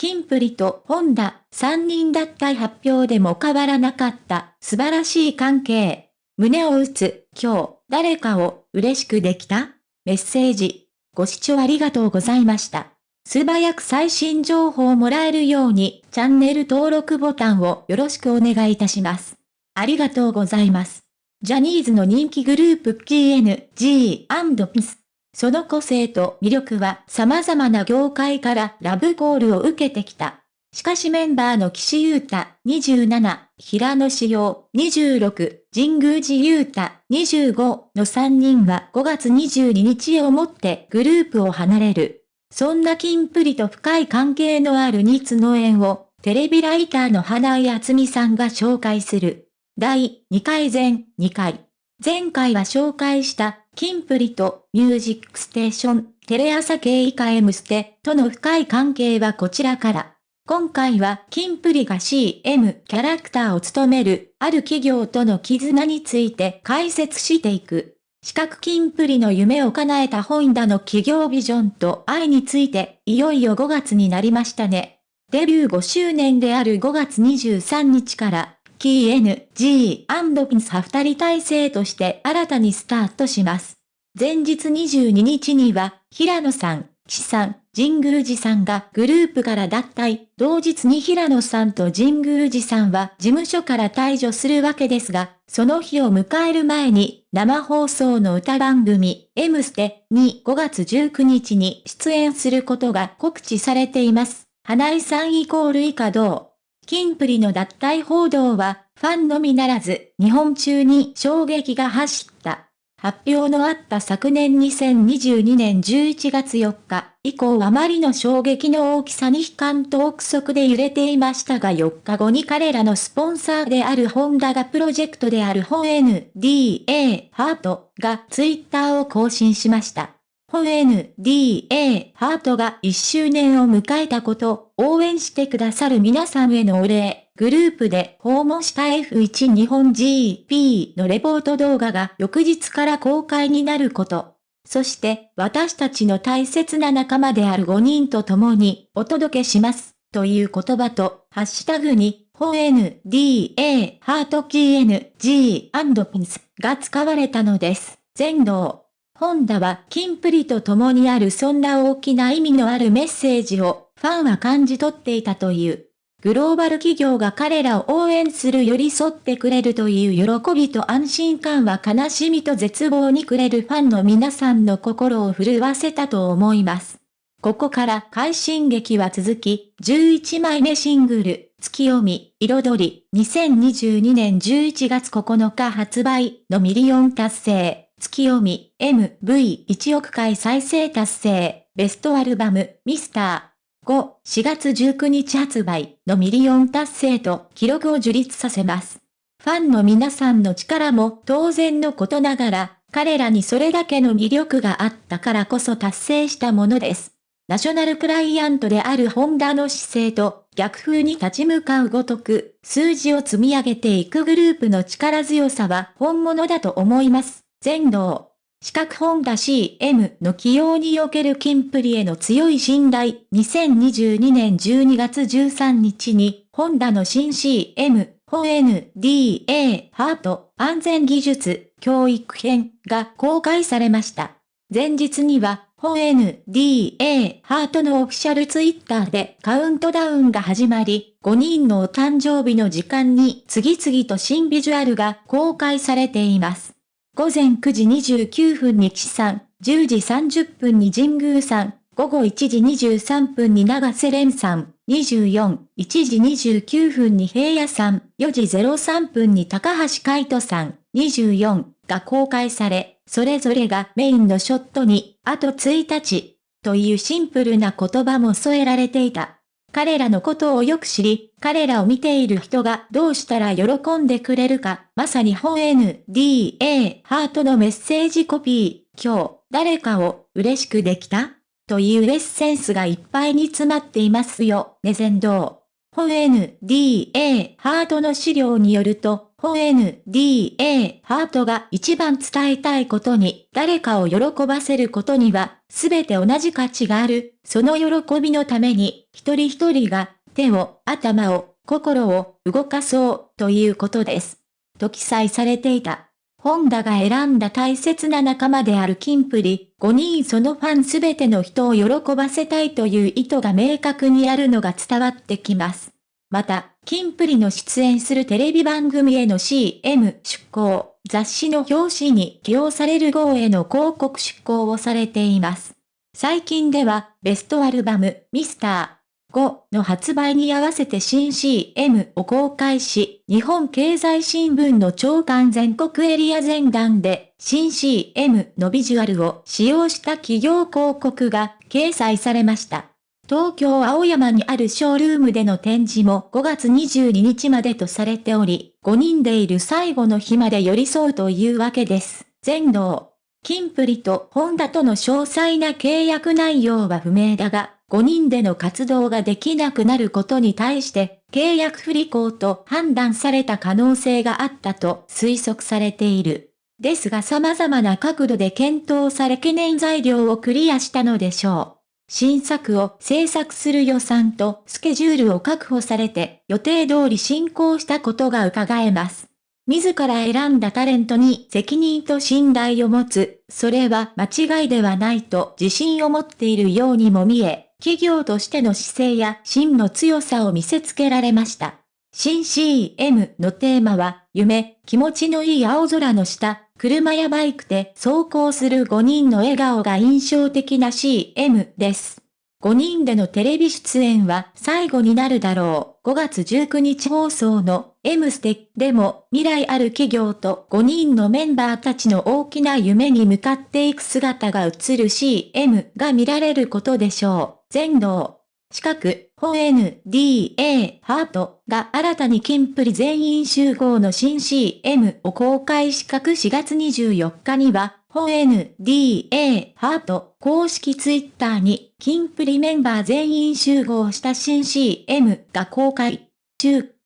キンプリとホンダ、3人だった発表でも変わらなかった素晴らしい関係。胸を打つ、今日、誰かを嬉しくできた？メッセージ。ご視聴ありがとうございました。素早く最新情報をもらえるように、チャンネル登録ボタンをよろしくお願いいたします。ありがとうございます。ジャニーズの人気グループ PNG&PIS。その個性と魅力は様々な業界からラブコールを受けてきた。しかしメンバーの岸優太27、平野志陽26、神宮寺優太25の3人は5月22日をもってグループを離れる。そんな金プリと深い関係のある二つの縁をテレビライターの花井厚美さんが紹介する。第2回前2回。前回は紹介したキンプリとミュージックステーション、テレ朝系以下 M ステとの深い関係はこちらから。今回はキンプリが CM キャラクターを務めるある企業との絆について解説していく。四角キンプリの夢を叶えた本田の企業ビジョンと愛についていよいよ5月になりましたね。デビュー5周年である5月23日からキー N、G& ピンサ二人体制として新たにスタートします。前日22日には、平野さん、岸さん、神宮寺さんがグループから脱退。同日に平野さんと神宮寺さんは事務所から退場するわけですが、その日を迎える前に、生放送の歌番組、M ステに5月19日に出演することが告知されています。花井さんイコール以下同。キンプリの脱退報道は、ファンのみならず、日本中に衝撃が走った。発表のあった昨年2022年11月4日以降あまりの衝撃の大きさに悲観と憶測で揺れていましたが4日後に彼らのスポンサーであるホンダがプロジェクトである本 NDA ハートがツイッターを更新しました。本 NDA ハートが1周年を迎えたこと、応援してくださる皆さんへのお礼、グループで訪問した F1 日本 GP のレポート動画が翌日から公開になること。そして私たちの大切な仲間である5人と共にお届けします。という言葉と、ハッシュタグに、本 NDA ハート KNG& ピンスが使われたのです。全能。ホンダはキンプリと共にあるそんな大きな意味のあるメッセージをファンは感じ取っていたという。グローバル企業が彼らを応援する寄り添ってくれるという喜びと安心感は悲しみと絶望にくれるファンの皆さんの心を震わせたと思います。ここから快進撃は続き、11枚目シングル、ツキヨミ、彩り、2022年11月9日発売のミリオン達成。ツキヨミ、MV1 億回再生達成、ベストアルバム、ミスター。5、4月19日発売のミリオン達成と記録を樹立させます。ファンの皆さんの力も当然のことながら、彼らにそれだけの魅力があったからこそ達成したものです。ナショナルクライアントであるホンダの姿勢と逆風に立ち向かうごとく、数字を積み上げていくグループの力強さは本物だと思います。全能。四角本田 CM の起用におけるキンプリへの強い信頼。2022年12月13日に、ホンダの新 CM、本 NDA ハート安全技術教育編が公開されました。前日には、本 NDA ハートのオフィシャルツイッターでカウントダウンが始まり、5人のお誕生日の時間に次々と新ビジュアルが公開されています。午前9時29分に岸さん、10時30分に神宮さん、午後1時23分に長瀬廉さん、24、1時29分に平野さん、4時03分に高橋海人さん、24が公開され、それぞれがメインのショットに、あと1日、というシンプルな言葉も添えられていた。彼らのことをよく知り、彼らを見ている人がどうしたら喜んでくれるか、まさに本 NDA ハートのメッセージコピー、今日、誰かを嬉しくできた？というエッセンスがいっぱいに詰まっていますよ、ね全道。本 NDA ハートの資料によると、本 NDA ハートが一番伝えたいことに、誰かを喜ばせることには、すべて同じ価値がある。その喜びのために、一人一人が、手を、頭を、心を、動かそう、ということです。と記載されていた。本田が選んだ大切な仲間であるキンプリ、5人そのファンすべての人を喜ばせたいという意図が明確にあるのが伝わってきます。また、キンプリの出演するテレビ番組への CM 出稿、雑誌の表紙に起用される号への広告出稿をされています。最近では、ベストアルバム、ミスター、5の発売に合わせて新 CM を公開し、日本経済新聞の長官全国エリア全段で新 CM のビジュアルを使用した企業広告が掲載されました。東京青山にあるショールームでの展示も5月22日までとされており、5人でいる最後の日まで寄り添うというわけです。全能。キンプリとホンダとの詳細な契約内容は不明だが、5人での活動ができなくなることに対して、契約不履行と判断された可能性があったと推測されている。ですが様々な角度で検討され懸念材料をクリアしたのでしょう。新作を制作する予算とスケジュールを確保されて予定通り進行したことが伺えます。自ら選んだタレントに責任と信頼を持つ、それは間違いではないと自信を持っているようにも見え、企業としての姿勢や真の強さを見せつけられました。新 CM のテーマは、夢、気持ちのいい青空の下、車やバイクで走行する5人の笑顔が印象的な CM です。5人でのテレビ出演は最後になるだろう。5月19日放送の M ステでも未来ある企業と5人のメンバーたちの大きな夢に向かっていく姿が映る CM が見られることでしょう。全能。近く、本 NDA ハートが新たにキンプリ全員集合の新 CM を公開し各4月24日には本 NDA ハート公式ツイッターにキンプリメンバー全員集合した新 CM が公開中。